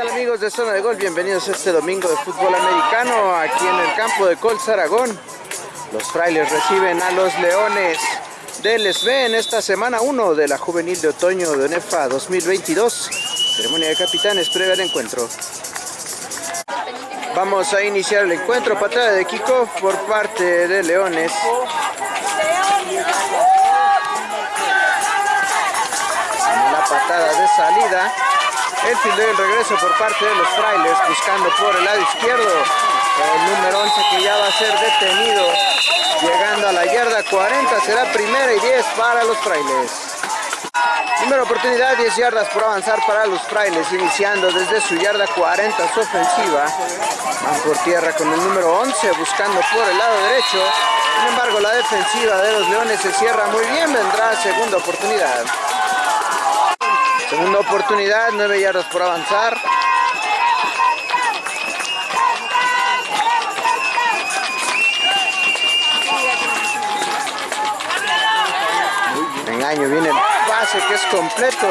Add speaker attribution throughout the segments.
Speaker 1: tal amigos de Zona de Gol? Bienvenidos este domingo de fútbol americano aquí en el campo de Colts Aragón. Los frailes reciben a los leones del SB en esta semana 1 de la juvenil de otoño de ONEFA 2022. Ceremonia de capitanes previa al encuentro. Vamos a iniciar el encuentro, patada de kickoff por parte de Leones. La patada de salida. El fildeo del regreso por parte de los frailes, buscando por el lado izquierdo. El número 11 que ya va a ser detenido. Llegando a la yarda 40, será primera y 10 para los frailes. Primera oportunidad, 10 yardas por avanzar para los frailes, iniciando desde su yarda 40 su ofensiva. Van por tierra con el número 11, buscando por el lado derecho. Sin embargo, la defensiva de los leones se cierra muy bien, vendrá segunda oportunidad. Segunda oportunidad, 9 yardas por avanzar. Engaño, viene el pase que es completo.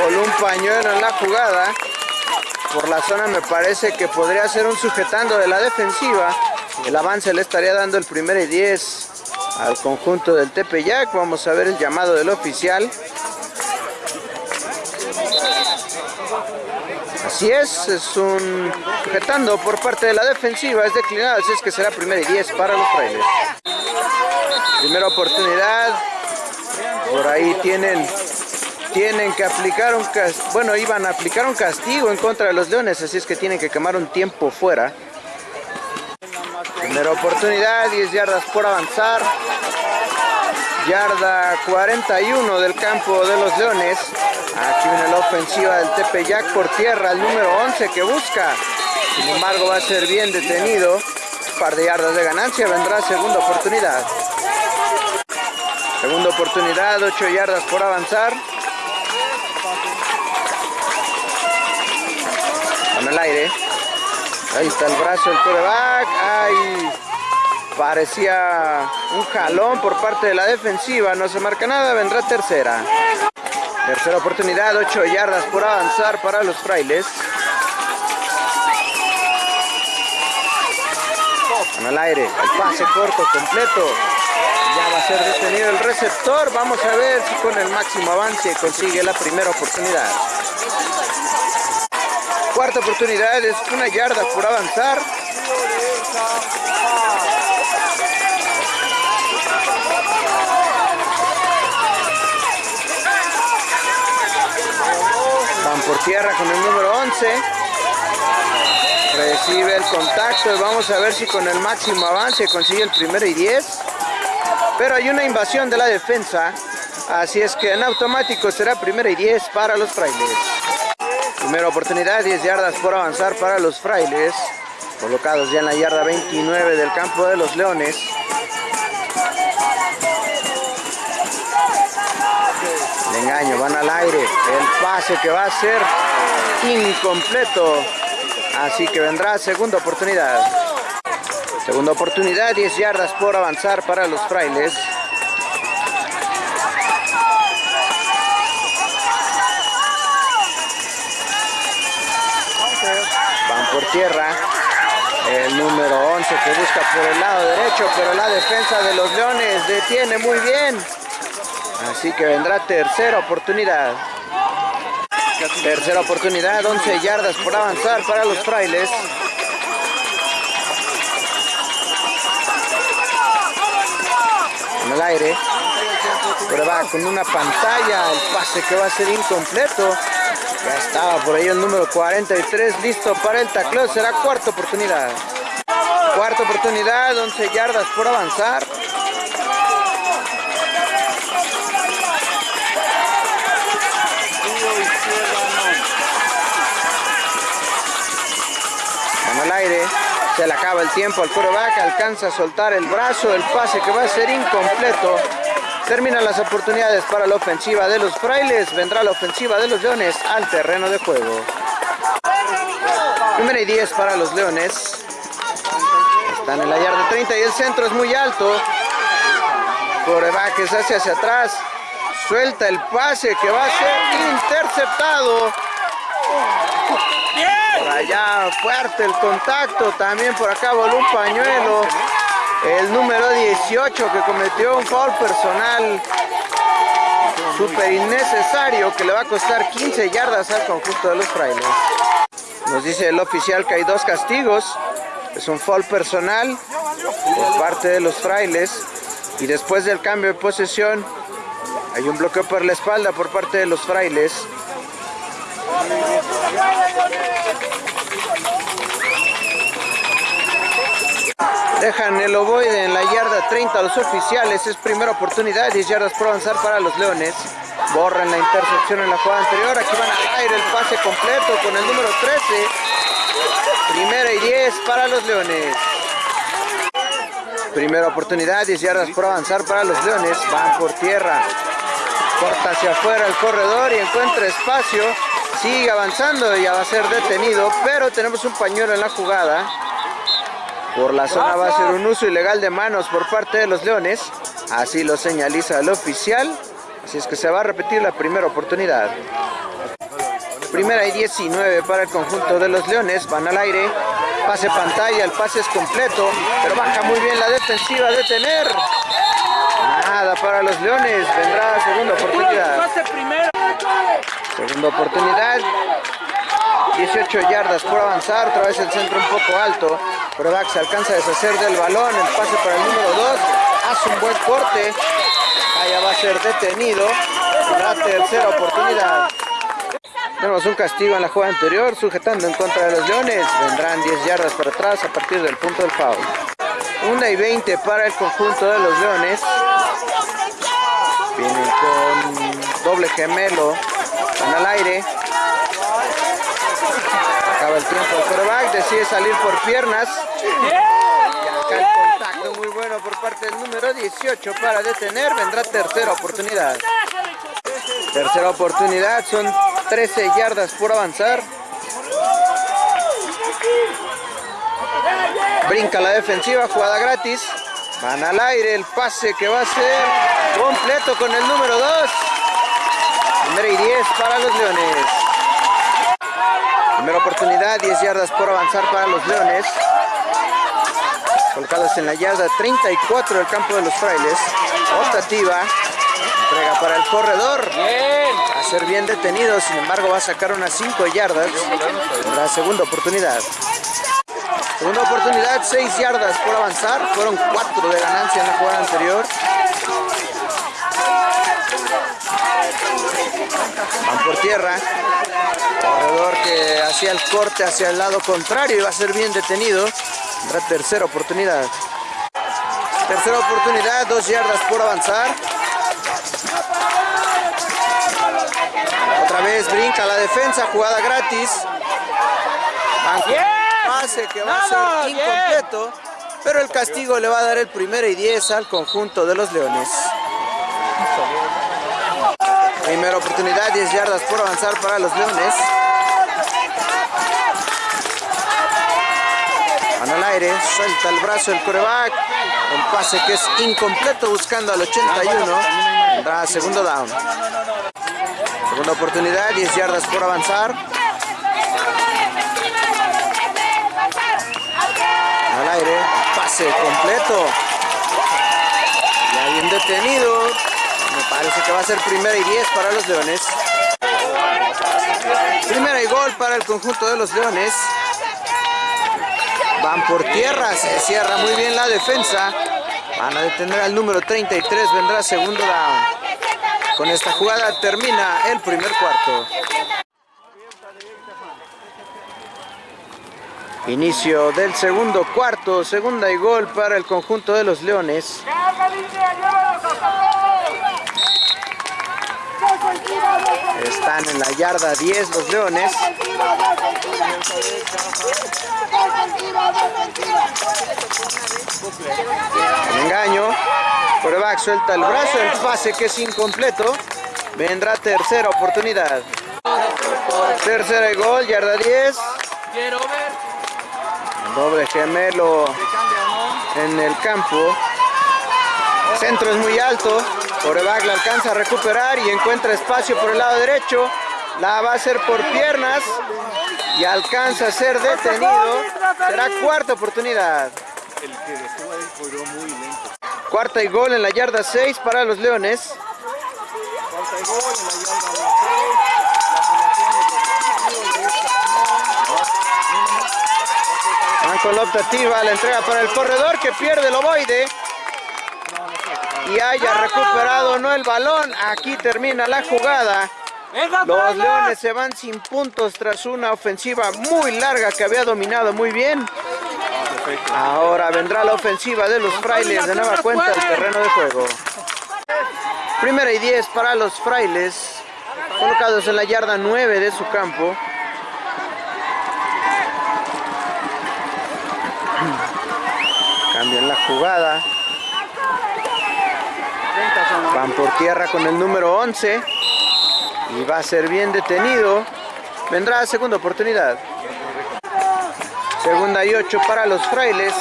Speaker 1: Voló un pañuelo en la jugada. Por la zona me parece que podría ser un sujetando de la defensiva. El avance le estaría dando el primer y 10 al conjunto del Tepeyac. Vamos a ver el llamado del oficial. Así es, es un sujetando por parte de la defensiva, es declinado, así es que será primera y 10 para los frailes. Primera oportunidad, por ahí tienen, tienen que aplicar un castigo, bueno, iban a aplicar un castigo en contra de los leones, así es que tienen que quemar un tiempo fuera. Primera oportunidad, 10 yardas por avanzar. Yarda 41 del campo de los Leones. Aquí viene la ofensiva del Tepeyac por tierra, el número 11 que busca. Sin embargo, va a ser bien detenido. Un par de yardas de ganancia, vendrá segunda oportunidad. Segunda oportunidad, 8 yardas por avanzar. Con el aire. Ahí está el brazo del coreback. Parecía un jalón por parte de la defensiva. No se marca nada, vendrá tercera. Tercera oportunidad, 8 yardas por avanzar para los frailes. Con el aire, el pase corto completo. Ya va a ser detenido el receptor. Vamos a ver si con el máximo avance consigue la primera oportunidad. Cuarta oportunidad es una yarda por avanzar. Por tierra con el número 11. Recibe el contacto y vamos a ver si con el máximo avance consigue el primero y 10. Pero hay una invasión de la defensa. Así es que en automático será primera y 10 para los frailes. Primera oportunidad, 10 yardas por avanzar para los frailes. Colocados ya en la yarda 29 del campo de los leones. Engaño, van al aire. El pase que va a ser incompleto. Así que vendrá segunda oportunidad. Segunda oportunidad, 10 yardas por avanzar para los frailes. Van por tierra. El número 11 que busca por el lado derecho, pero la defensa de los Leones detiene muy bien. Así que vendrá tercera oportunidad. Tercera oportunidad, 11 yardas por avanzar para los frailes. En el aire. Pero va con una pantalla, el pase que va a ser incompleto. Ya estaba por ahí el número 43 listo para el tacleo. Será cuarta oportunidad. Cuarta oportunidad, 11 yardas por avanzar. Se le acaba el tiempo al quarterback, alcanza a soltar el brazo, el pase que va a ser incompleto. Terminan las oportunidades para la ofensiva de los frailes. Vendrá la ofensiva de los leones al terreno de juego. Primera y 10 para los leones. Están en la yarda 30 y el centro es muy alto. Coreback se hace hacia atrás. Suelta el pase que va a ser interceptado. Por allá fuerte el contacto, también por acá voló un pañuelo. El número 18 que cometió un foul personal súper innecesario que le va a costar 15 yardas al conjunto de los frailes. Nos dice el oficial que hay dos castigos. Es un foul personal por parte de los frailes. Y después del cambio de posesión hay un bloqueo por la espalda por parte de los frailes. Dejan el ovoide en la yarda 30 a los oficiales. Es primera oportunidad, 10 yardas por avanzar para los Leones. Borran la intercepción en la jugada anterior. Aquí van a caer el pase completo con el número 13. Primera y 10 para los Leones. Primera oportunidad, 10 yardas por avanzar para los Leones. Van por tierra. Corta hacia afuera el corredor y encuentra espacio. Sigue avanzando y ya va a ser detenido. Pero tenemos un pañuelo en la jugada. Por la zona va a ser un uso ilegal de manos por parte de los Leones. Así lo señaliza el oficial. Así es que se va a repetir la primera oportunidad. Primera y 19 para el conjunto de los Leones. Van al aire. Pase pantalla, el pase es completo. Pero baja muy bien la defensiva de tener. Nada para los Leones. Vendrá segunda oportunidad. Segunda oportunidad. 18 yardas por avanzar, otra vez el centro un poco alto, pero se alcanza a deshacer del balón, el pase para el número 2, hace un buen corte, allá va a ser detenido, la tercera oportunidad. Tenemos un castigo en la jugada anterior, sujetando en contra de los Leones, vendrán 10 yardas para atrás a partir del punto del foul. 1 y 20 para el conjunto de los Leones, vienen con doble gemelo, van al aire, Acaba el tiempo el quarterback, decide salir por piernas. Y acá el contacto muy bueno por parte del número 18 para detener. Vendrá tercera oportunidad. Tercera oportunidad, son 13 yardas por avanzar. Brinca la defensiva, jugada gratis. Van al aire, el pase que va a ser completo con el número 2. Primera y 10 para los Leones. Primera oportunidad, 10 yardas por avanzar para los Leones. Colocados en la yarda 34 del campo de los frailes. Optativa. Entrega para el corredor. Va a ser bien detenido, sin embargo va a sacar unas 5 yardas. La segunda oportunidad. Segunda oportunidad, 6 yardas por avanzar. Fueron 4 de ganancia en la jugada anterior. Van por tierra. Corredor que hacía el corte hacia el lado contrario y va a ser bien detenido. Tercera oportunidad. Tercera oportunidad, dos yardas por avanzar. Otra vez brinca la defensa, jugada gratis. Pase que va a ser incompleto, pero el castigo le va a dar el primero y 10 al conjunto de los Leones. Primera oportunidad, 10 yardas por avanzar para los Leones. Al aire, suelta el brazo el coreback. Un pase que es incompleto buscando al 81. Vendrá segundo down. Segunda oportunidad, 10 yardas por avanzar. Al aire, pase completo. Ya bien detenido. Me parece que va a ser primera y 10 para los Leones. Primera y gol para el conjunto de los Leones. Van por tierra, se cierra muy bien la defensa. Van a detener al número 33, vendrá segundo down. Con esta jugada termina el primer cuarto. Inicio del segundo cuarto, segunda y gol para el conjunto de los Leones. Están en la yarda 10 los Leones. engaño. Coreback suelta el brazo, el pase que es incompleto. Vendrá tercera oportunidad. Tercera y gol, yarda 10. Doble gemelo en el campo. Centro es muy alto. Coreback la alcanza a recuperar y encuentra espacio por el lado derecho. La va a hacer por piernas y alcanza a ser detenido. Será cuarta oportunidad. Cuarta y gol en la yarda 6 para los Leones. Van con la optativa, la entrega para el corredor que pierde el ovoide. Y haya recuperado no el balón. Aquí termina la jugada. Los Leones se van sin puntos tras una ofensiva muy larga que había dominado muy bien. Ahora vendrá la ofensiva de los frailes de nueva cuenta al terreno de juego. Primera y 10 para los frailes, colocados en la yarda 9 de su campo. Cambian la jugada. Van por tierra con el número 11. Y va a ser bien detenido. Vendrá segunda oportunidad. Segunda y 8 para los frailes.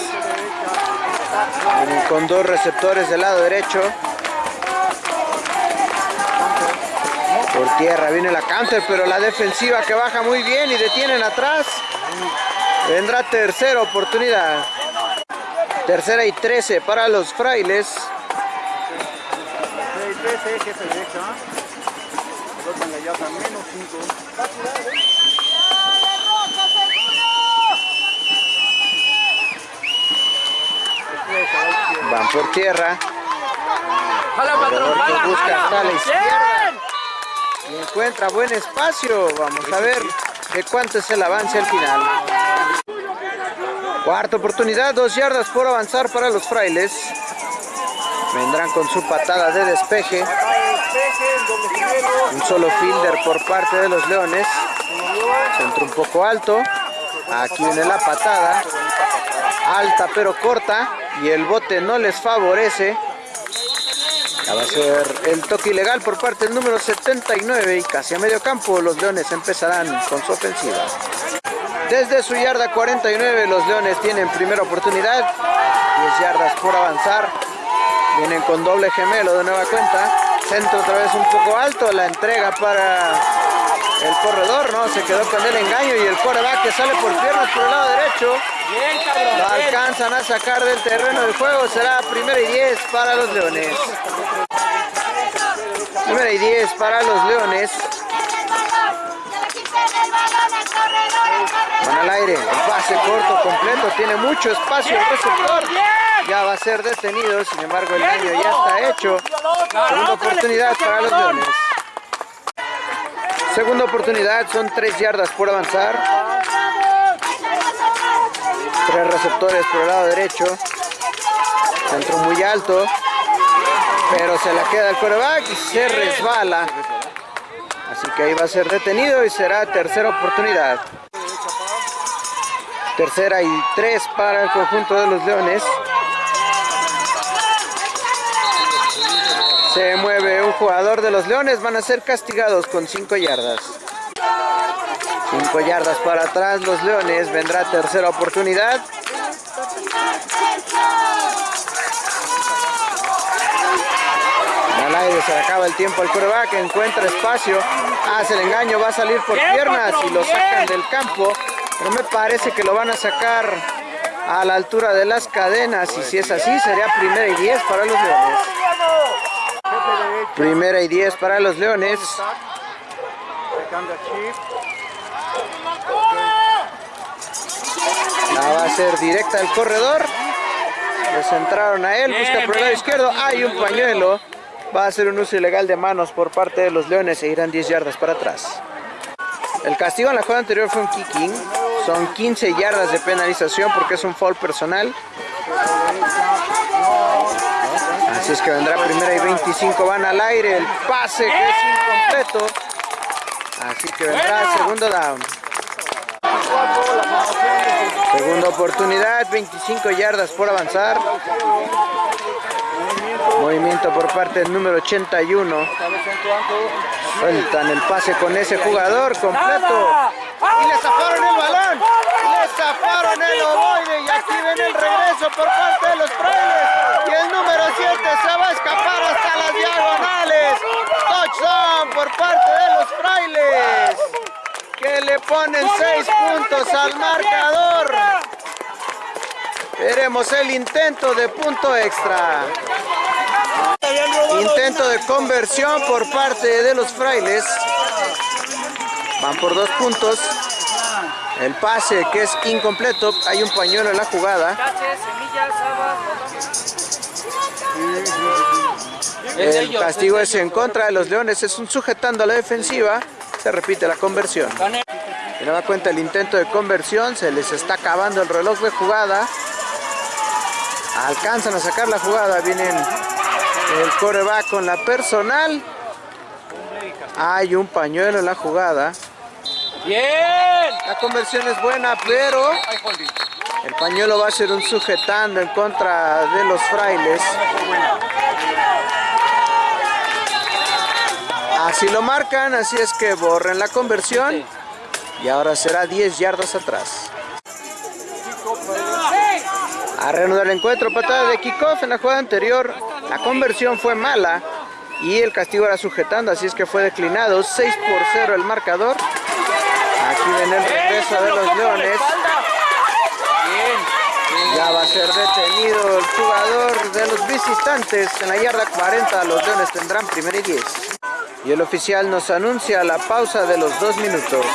Speaker 1: Con dos receptores del lado derecho. Por tierra viene la counter, pero la defensiva que baja muy bien y detienen atrás. Vendrá tercera oportunidad. Tercera y 13 para los frailes. Van por tierra. busca hasta la izquierda. Y encuentra buen espacio. Vamos a ver de cuánto es el avance al final. Cuarta oportunidad, dos yardas por avanzar para los frailes. Vendrán con su patada de despeje. Un solo fielder por parte de los leones. Centro un poco alto. Aquí viene la patada. Alta pero corta. Y el bote no les favorece. Ya va a ser el toque ilegal por parte del número 79 y casi a medio campo los Leones empezarán con su ofensiva. Desde su yarda 49 los Leones tienen primera oportunidad, 10 yardas por avanzar. Vienen con doble gemelo de nueva cuenta. Centro otra vez un poco alto, la entrega para el corredor, ¿no? Se quedó con el engaño y el coreback que sale por piernas por el lado derecho. Lo alcanzan a sacar del terreno del juego. Será primera y 10 para los Leones. Primera y 10 para los Leones. Van al aire, el pase corto completo, tiene mucho espacio el receptor. Ya va a ser detenido, sin embargo el daño ya está hecho. Segunda oportunidad para los Leones. Segunda oportunidad, son tres yardas por avanzar. Tres receptores por el lado derecho. Centro muy alto. Pero se la queda el coreback y se resbala. Así que ahí va a ser detenido y será tercera oportunidad. Tercera y tres para el conjunto de los Leones. Se mueve un jugador de los Leones, van a ser castigados con 5 yardas. 5 yardas para atrás los Leones, vendrá tercera oportunidad. Al aire se acaba el tiempo al coreback, encuentra espacio, hace el engaño, va a salir por piernas y lo sacan del campo. Pero me parece que lo van a sacar a la altura de las cadenas y si es así sería primera y 10 para los Leones. Primera y 10 para los Leones. La va a ser directa al corredor. Le centraron a él, busca por el lado izquierdo. Hay un pañuelo. Va a ser un uso ilegal de manos por parte de los Leones e irán 10 yardas para atrás. El castigo en la jugada anterior fue un kicking. Son 15 yardas de penalización porque es un foul personal. Así es que vendrá primera y 25, van al aire, el pase que es incompleto. Así que vendrá segundo down. Segunda oportunidad, 25 yardas por avanzar. Movimiento por parte del número 81. Sueltan el pase con ese jugador completo. Y le zafaron el balón. Le zafaron el ovoide. Y aquí ven el regreso por parte de los frailes. Y el número 7 se va a escapar hasta las diagonales. Touchdown por parte de los frailes, que le ponen seis puntos al marcador. Veremos el intento de punto extra. Intento de conversión por parte de los frailes. Van por dos puntos. El pase que es incompleto. Hay un pañuelo en la jugada. El castigo es en contra de los Leones. Es un sujetando a la defensiva. Se repite la conversión. Y no da cuenta el intento de conversión. Se les está acabando el reloj de jugada. Alcanzan a sacar la jugada. Vienen el coreback con la personal. Hay un pañuelo en la jugada.
Speaker 2: Bien.
Speaker 1: La conversión es buena, pero el pañuelo va a ser un sujetando en contra de los frailes. Así lo marcan, así es que borren la conversión. Y ahora será 10 yardas atrás. A reanudar el encuentro, patada de kickoff en la jugada anterior. La conversión fue mala y el castigo era sujetando, así es que fue declinado. 6 por 0 el marcador. Aquí viene el regreso de los Leones. Ya va a ser detenido el jugador de los visitantes. En la yarda 40 los Leones tendrán primer y 10. Y el oficial nos anuncia la pausa de los dos minutos.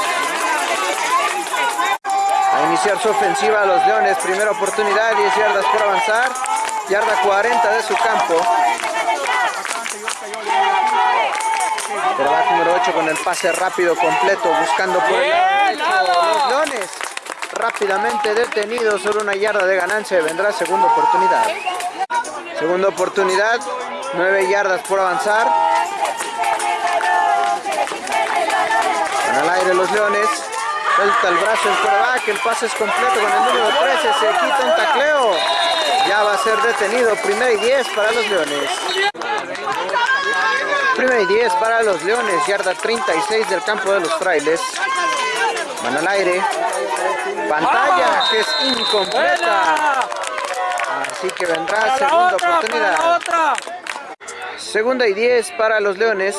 Speaker 1: A iniciar su ofensiva los Leones. Primera oportunidad, 10 yardas por avanzar. Yarda 40 de su campo. Quarterback número 8 con el pase rápido completo buscando por el lado. Los Leones rápidamente detenidos sobre una yarda de ganancia vendrá segunda oportunidad. Segunda oportunidad, 9 yardas por avanzar. Van al aire los Leones. Suelta el brazo el quarterback, el pase es completo con el número 13, se quita un tacleo. Ya va a ser detenido, primera y 10 para los Leones. Primera y 10 para los Leones, yarda 36 del campo de los frailes. Van al aire. Pantalla que es incompleta. Así que vendrá segunda oportunidad. Segunda y 10 para los Leones.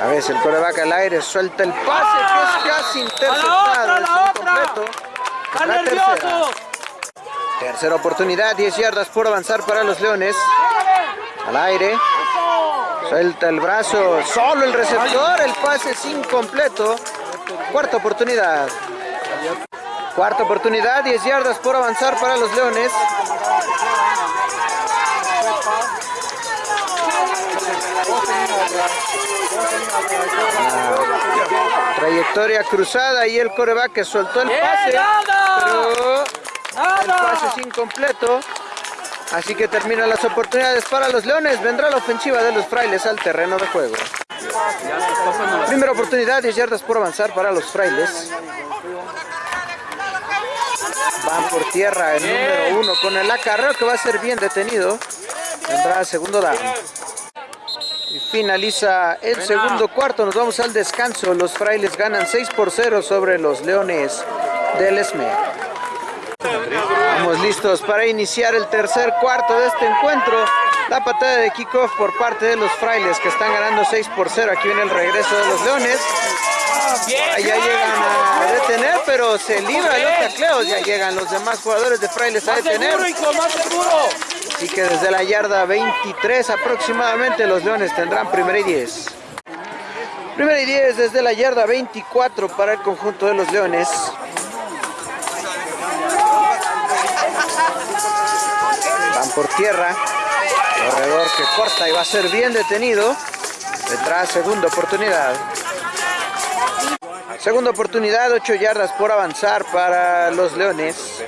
Speaker 1: A veces el coreback al aire suelta el pase que es casi interceptado. Es la tercera. Tercera oportunidad, 10 yardas por avanzar para los Leones. Al aire. Suelta el brazo, solo el receptor, el pase es incompleto. Cuarta oportunidad. Cuarta oportunidad, 10 yardas por avanzar para los Leones. Trayectoria cruzada y el coreback que soltó el pase. Pero el pase es incompleto. Así que terminan las oportunidades para los Leones. Vendrá la ofensiva de los Frailes al terreno de juego. Primera oportunidad, 10 yardas por avanzar para los Frailes. Van por tierra el número uno con el acarreo que va a ser bien detenido. Vendrá segundo down. Y finaliza el segundo cuarto. Nos vamos al descanso. Los Frailes ganan 6 por 0 sobre los Leones del Esmer. Estamos listos para iniciar el tercer cuarto de este encuentro. La patada de kickoff por parte de los frailes que están ganando 6 por 0. Aquí viene el regreso de los leones. Allá llegan a detener, pero se libra los tacleos. Ya llegan los demás jugadores de frailes a detener. Así que desde la yarda 23 aproximadamente los leones tendrán primera y 10. Primera y 10 desde la yarda 24 para el conjunto de los leones. Van por tierra. Corredor que corta y va a ser bien detenido. Detrás, segunda oportunidad. Segunda oportunidad, 8 yardas por avanzar para los Leones.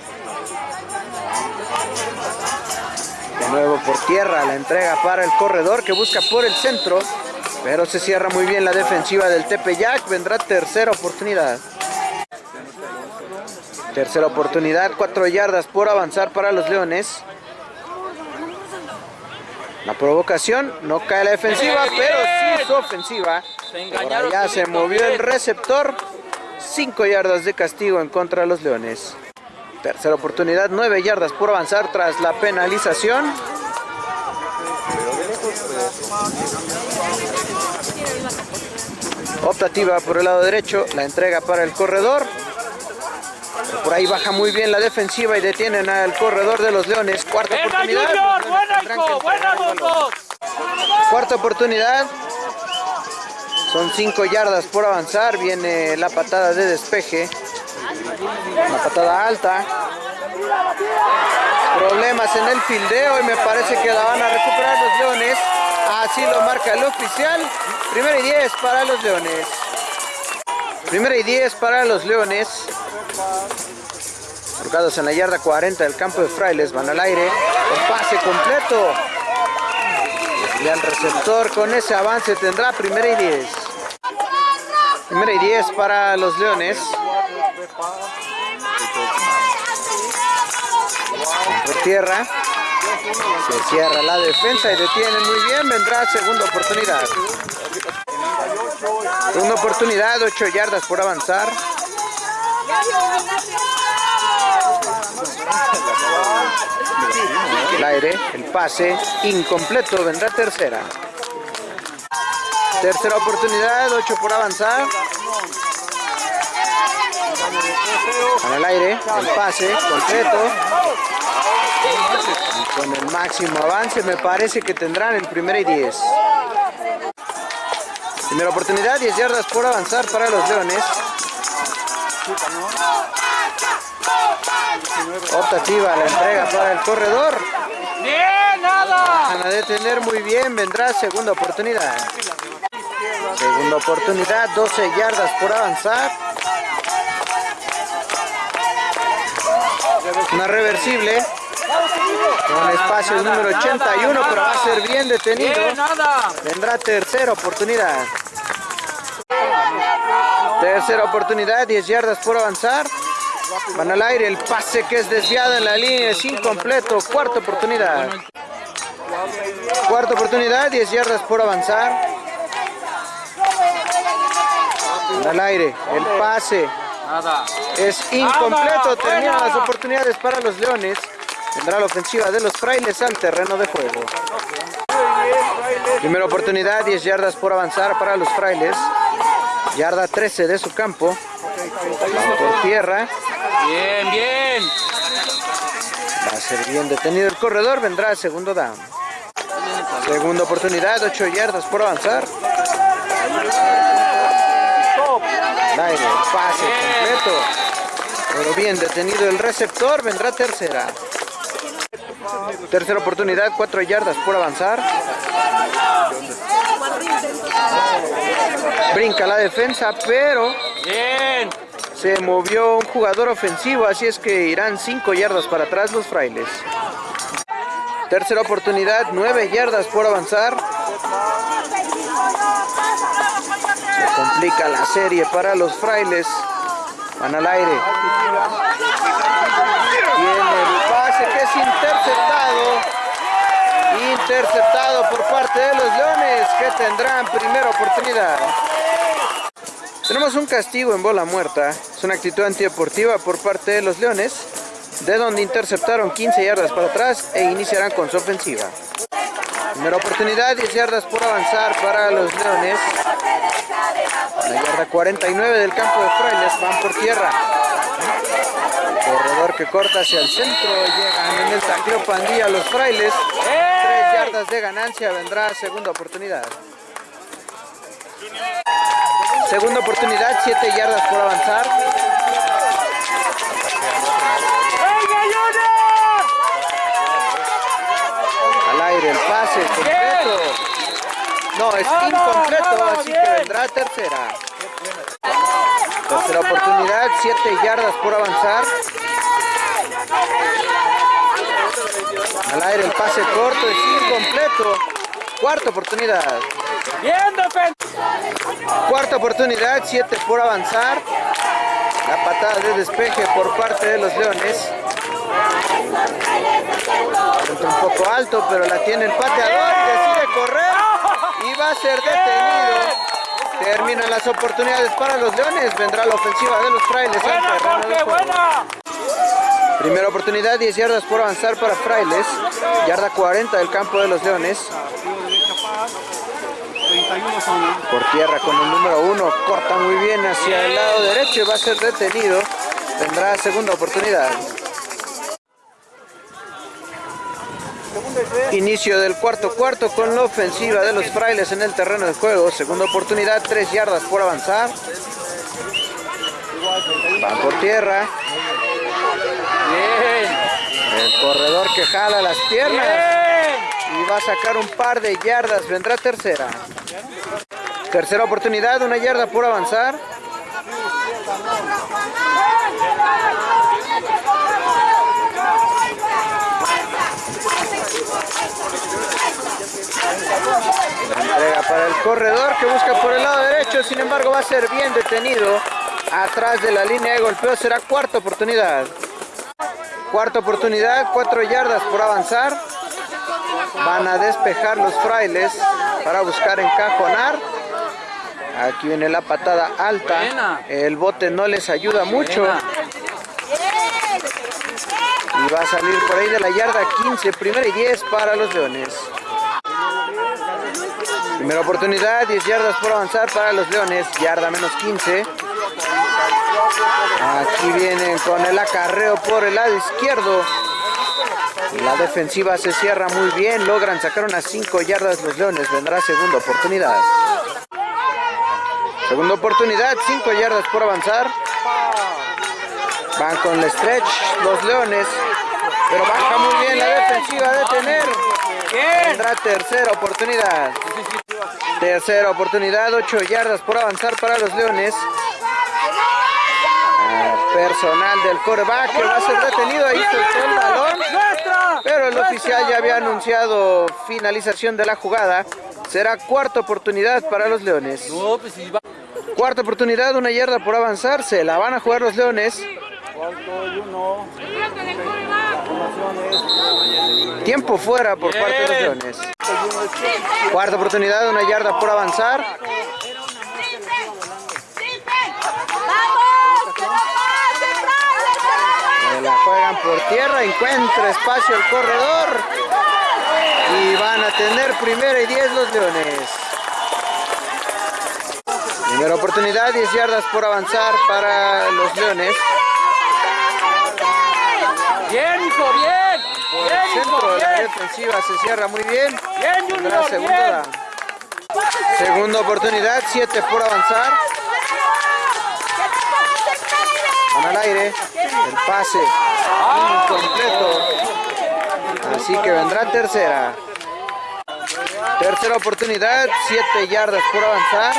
Speaker 1: Nuevo por tierra, la entrega para el corredor que busca por el centro. Pero se cierra muy bien la defensiva del Tepeyac. Vendrá tercera oportunidad. Tercera oportunidad, 4 yardas por avanzar para los Leones. La provocación, no cae la defensiva, pero sí su ofensiva. Por allá se movió el receptor. 5 yardas de castigo en contra de los Leones. Tercera oportunidad, 9 yardas por avanzar tras la penalización. Optativa por el lado derecho, la entrega para el corredor. Por ahí baja muy bien la defensiva y detienen al corredor de los Leones. Cuarta
Speaker 2: ¡Venga,
Speaker 1: oportunidad. Cuarta oportunidad. Son cinco yardas por avanzar. Viene la patada de despeje. Una patada alta. Problemas en el fildeo y me parece que la van a recuperar los Leones. Así lo marca el oficial. Primera y 10 para los Leones. Primera y 10 para los Leones. Colocados en la yarda 40 del campo de Frailes. Van al aire. El pase completo. Y al receptor con ese avance tendrá primera y 10. Primera y 10 para los Leones. Por tierra. Se cierra la defensa y detienen muy bien. Vendrá segunda oportunidad. Segunda oportunidad, 8 yardas por avanzar. El aire, el pase, incompleto, vendrá tercera. Tercera oportunidad, 8 por avanzar. Con el aire, el pase, completo. Y con el máximo avance me parece que tendrán el primera y 10. Primera oportunidad, 10 yardas por avanzar para los Leones. Optativa la entrega para el corredor.
Speaker 2: ¡Bien, nada!
Speaker 1: Van a detener muy bien, vendrá segunda oportunidad. Segunda oportunidad, 12 yardas por avanzar. Una reversible. Con espacio número 81, pero va a ser bien detenido. Vendrá tercera oportunidad. Tercera oportunidad, 10 yardas por avanzar. Van al aire, el pase que es desviado en la línea es incompleto. Cuarta oportunidad. Cuarta oportunidad, 10 yardas por avanzar. Van al aire, el pase
Speaker 2: Nada.
Speaker 1: Es incompleto.
Speaker 2: ¡Anda,
Speaker 1: Terminan las oportunidades para los Leones. Vendrá la ofensiva de los frailes al terreno de juego. Primera oportunidad, 10 yardas por avanzar para los frailes. Yarda 13 de su campo. Por tierra.
Speaker 2: Bien, bien.
Speaker 1: Va a ser bien detenido el corredor. Vendrá el segundo down. Segunda oportunidad, 8 yardas por avanzar. Aire, pase completo. Pero bien detenido el receptor. Vendrá tercera. Tercera oportunidad, 4 yardas por avanzar. Brinca la defensa, pero
Speaker 2: Bien.
Speaker 1: se movió un jugador ofensivo, así es que irán 5 yardas para atrás los frailes. Tercera oportunidad, 9 yardas por avanzar. La serie para los frailes. Van al aire. Tiene el pase que es interceptado. Interceptado por parte de los Leones que tendrán primera oportunidad. Tenemos un castigo en bola muerta. Es una actitud antideportiva por parte de los Leones, de donde interceptaron 15 yardas para atrás e iniciarán con su ofensiva. Primera oportunidad, 10 yardas por avanzar para los Leones. La yarda 49 del campo de Frailes van por tierra. Corredor que corta hacia el centro, llegan en el tacleo pandilla los Frailes. 3 yardas de ganancia, vendrá segunda oportunidad. Segunda oportunidad, 7 yardas por avanzar. Al aire el pase completo. No, es incompleto, así que vendrá tercera. Tercera oportunidad, 7 yardas por avanzar. Al aire el pase corto es incompleto. Cuarta oportunidad.
Speaker 2: Bien.
Speaker 1: Cuarta oportunidad, 7 por avanzar. La patada de despeje por parte de los Leones. Entra un poco alto, pero la tiene el pateador y decide correr. Y va a ser detenido. Terminan las oportunidades para los Leones. Vendrá la ofensiva de los frailes.
Speaker 2: Buena, Jorge, buena.
Speaker 1: Primera oportunidad, 10 yardas por avanzar para Frailes. Yarda 40 del campo de los Leones. Por tierra con el número uno, corta muy bien hacia el lado derecho y va a ser detenido. Tendrá segunda oportunidad. Inicio del cuarto cuarto con la ofensiva de los frailes en el terreno de juego. Segunda oportunidad, tres yardas por avanzar. Van por tierra.
Speaker 2: Bien.
Speaker 1: El corredor que jala las piernas.
Speaker 2: Bien.
Speaker 1: Y va a sacar un par de yardas. Vendrá tercera. Tercera oportunidad, una yarda por avanzar. Entrega para el corredor que busca por el lado derecho, sin embargo va a ser bien detenido. Atrás de la línea de golpeo será cuarta oportunidad. Cuarta oportunidad, cuatro yardas por avanzar. Van a despejar los frailes para buscar encajonar. Aquí viene la patada alta. El bote no les ayuda mucho. Y va a salir por ahí de la yarda 15, primera y 10 para los Leones. Primera oportunidad, 10 yardas por avanzar para los Leones, yarda menos 15. Aquí vienen con el acarreo por el lado izquierdo. La defensiva se cierra muy bien, logran sacar unas 5 yardas los Leones, vendrá segunda oportunidad. Segunda oportunidad, 5 yardas por avanzar. Van con el stretch los Leones, pero baja muy bien la defensiva a detener.
Speaker 2: Bien.
Speaker 1: Tendrá tercera oportunidad. Tercera oportunidad, 8 yardas por avanzar para los Leones. Ah, Personal del coreback que va a ser detenido, ahí soltó el balón. Pero el oficial ya había anunciado finalización de la jugada. Será cuarta oportunidad para los Leones.
Speaker 2: Pues.
Speaker 1: Cuarta oportunidad, una yarda por avanzar. Se la van a jugar los Leones. Tiempo fuera por parte de los. Leones. Cuarta oportunidad, una yarda por avanzar. La juegan por tierra, encuentra espacio el corredor. Y van a tener primera y 10 los Leones. Primera oportunidad, 10 yardas por avanzar para los Leones.
Speaker 2: Bien, hijo, bien.
Speaker 1: Centro de la
Speaker 2: bien.
Speaker 1: defensiva se cierra muy bien.
Speaker 2: Bien, Junior,
Speaker 1: segunda, segunda oportunidad, 7 por avanzar. Van al aire. El pase incompleto. Así que vendrá tercera. Tercera oportunidad, 7 yardas por avanzar.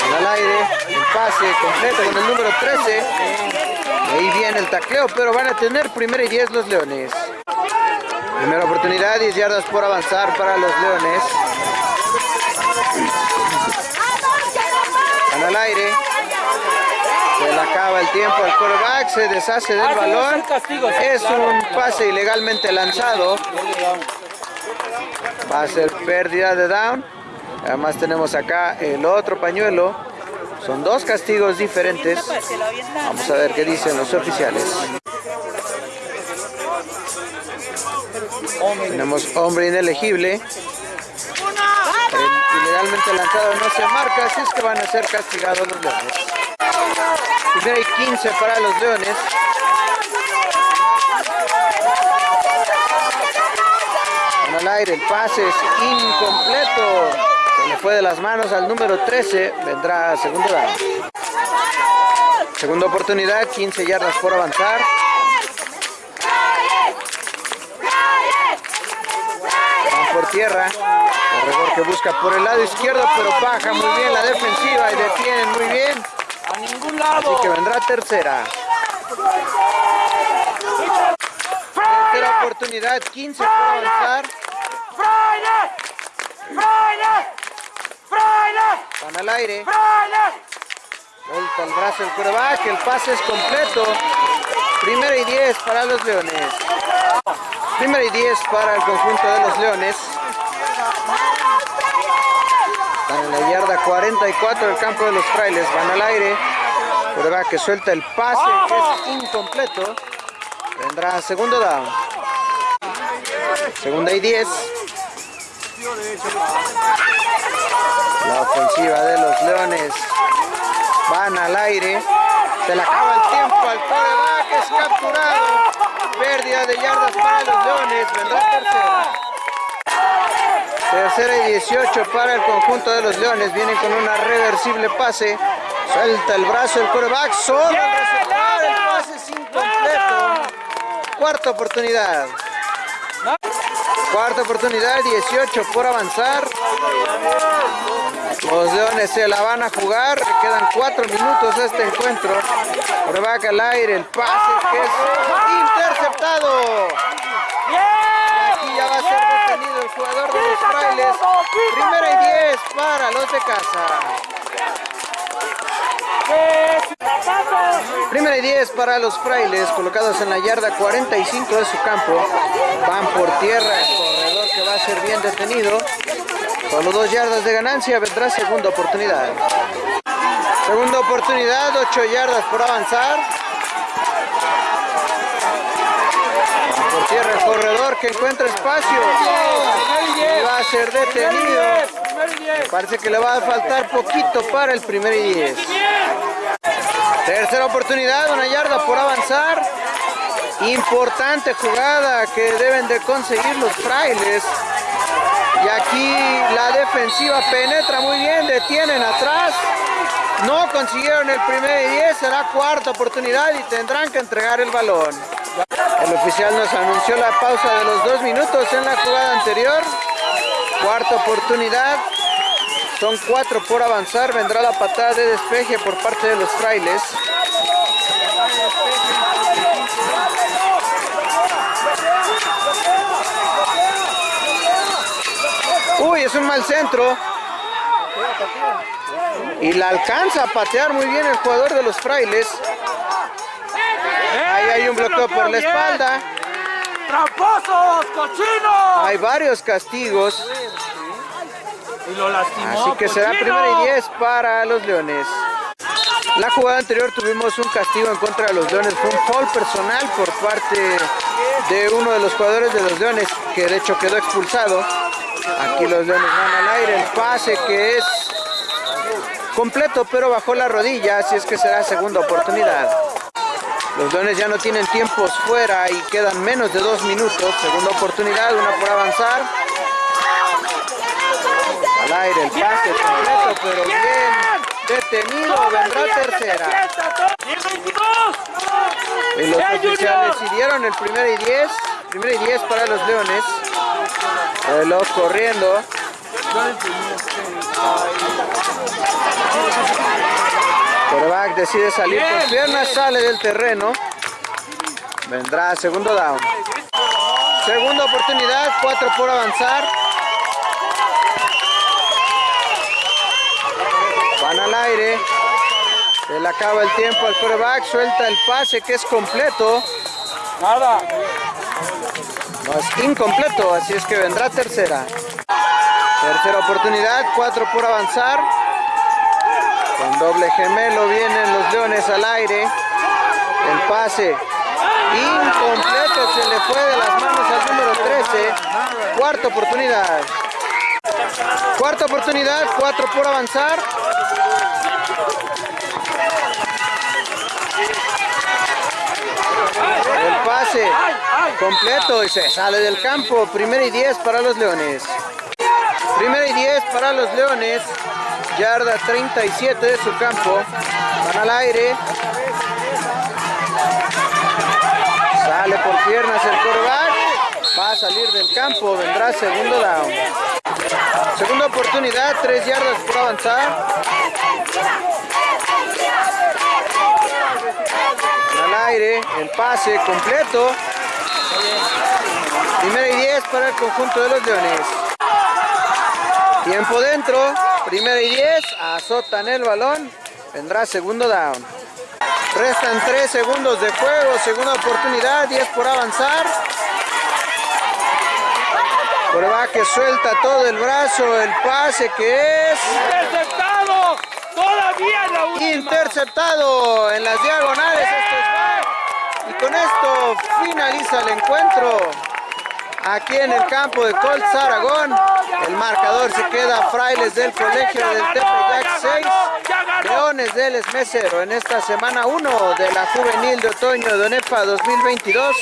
Speaker 1: Van al aire, el pase completo con el número 13. Ahí viene el tacleo, pero van a tener primera y 10 los Leones. Primera oportunidad, 10 yardas por avanzar para los Leones. Van al aire. Se le acaba el tiempo al quarterback, se deshace del
Speaker 2: Ah,
Speaker 1: balón. Es un pase ilegalmente lanzado. Va a ser pérdida de down. Además tenemos acá el otro pañuelo. Son dos castigos diferentes. Vamos a ver qué dicen los oficiales. Tenemos hombre inelegible. El ilegalmente lanzado no se marca, así es que van a ser castigados los leones. Primera y 15 para los leones. Van al aire, el pase es incompleto. Le fue de las manos al número 13. Vendrá segundo down. Segunda oportunidad, 15 yardas por avanzar. Van por tierra. Corredor que busca por el lado izquierdo, pero baja muy bien la defensiva y detienen muy bien.
Speaker 2: A
Speaker 1: Así que vendrá tercera. Tercera oportunidad, 15 por avanzar. Van al aire.
Speaker 2: ¡Friday!
Speaker 1: Vuelta el brazo el coreback, el pase es completo. Primera y 10 para los Leones. Primera y 10 para el conjunto de los Leones. Están en la yarda 44 del campo de los frailes. Van al aire. Prueba que suelta el pase, que es incompleto. Vendrá segundo down. Segunda y 10. La ofensiva de los Leones van al aire. Se le acaba el tiempo al coreback, es capturado. Pérdida de yardas para los Leones. Vendrá tercera. Tercera y 18 para el conjunto de los Leones. Vienen con una reversible pase. Suelta el brazo el coreback. Solo el receptor. El pase es incompleto. Cuarta oportunidad. Cuarta oportunidad, 18 por avanzar. Los Leones se la van a jugar. Le quedan 4 minutos este encuentro. Coreback al aire. El pase que es interceptado. Aquí ya va a ser detenido el jugador de los frailes. Primera y 10 para los de casa. Primera y 10 para los frailes, colocados en la yarda 45 de su campo. Van por tierra, el corredor que va a ser bien detenido. Solo dos yardas de ganancia, vendrá segunda oportunidad. Segunda oportunidad, 8 yardas por avanzar. Van por tierra el corredor que encuentra espacio. Y va a ser detenido. Parece que le va a faltar poquito para el primer y 10. Tercera oportunidad, una yarda por avanzar. Importante jugada que deben de conseguir los frailes. Y aquí la defensiva penetra muy bien, detienen atrás. No consiguieron el primer y 10, será cuarta oportunidad y tendrán que entregar el balón. El oficial nos anunció la pausa de los dos minutos en la jugada anterior. Cuarta oportunidad. Son cuatro por avanzar. Vendrá la patada de despeje por parte de los frailes. Uy, es un mal centro. Y la alcanza a patear muy bien el jugador de los frailes. Ahí hay un bloqueo por la espalda.
Speaker 2: ¡Tramposos, cochinos!
Speaker 1: Hay varios castigos.
Speaker 2: Y lo lastimó,
Speaker 1: Así que será
Speaker 2: cochino.
Speaker 1: primera y 10 para los Leones. La jugada anterior tuvimos un castigo en contra de los Leones. Fue un foul personal por parte de uno de los jugadores de los Leones, que de hecho quedó expulsado. Aquí los Leones van al aire. El pase que es completo, pero bajó la rodilla. Así es que será segunda oportunidad. Los Leones ya no tienen tiempos fuera y quedan menos de dos minutos. Segunda oportunidad, una por avanzar. Aire el pase completo, pero bien detenido. Vendrá tercera. Y los oficiales decidieron el primer y 10. Primer y 10 para los Leones. Reloj corriendo. Coreback decide salir con piernas, sale del terreno. Vendrá segundo down. Segunda oportunidad, cuatro por avanzar. Van al aire. Se le acaba el tiempo al coreback, suelta el pase que es completo.
Speaker 2: Nada.
Speaker 1: No es incompleto, así es que vendrá tercera. Tercera oportunidad, cuatro por avanzar. Con doble gemelo vienen los leones al aire. El pase incompleto se le fue de las manos al número 13. Cuarta oportunidad. Cuarta oportunidad, cuatro por avanzar. El pase completo y se sale del campo. Primera y 10 para los Leones. Primera y 10 para los Leones. Yarda 37 de su campo. Van al aire. Sale por piernas el coreback. Va a salir del campo. Vendrá segundo down. Segunda oportunidad. 3 yardas por avanzar. Al aire. El pase completo. Primera y 10 para el conjunto de los Leones. Tiempo dentro. Primera y 10. Azotan el balón. Vendrá segundo down. Restan 3 segundos de juego. Segunda oportunidad. 10 por avanzar. Que suelta todo el brazo. El pase que es
Speaker 2: ¡Interceptado! Todavía en la última.
Speaker 1: Interceptado en las diagonales. Esto es back. Y con esto finaliza el encuentro. Aquí en el campo de Colts Aragón. El marcador se queda Frailes del Colegio del Tepeyac 6. Leones del Esmecero en esta semana 1 de la Juvenil de Otoño de ONEFA 2022.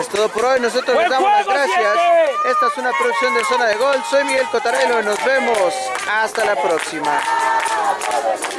Speaker 1: Es todo por hoy, nosotros les damos las gracias. Esta es una producción de Zona de Gol. Soy Miguel Cotarelo y nos vemos hasta la próxima. Gracias.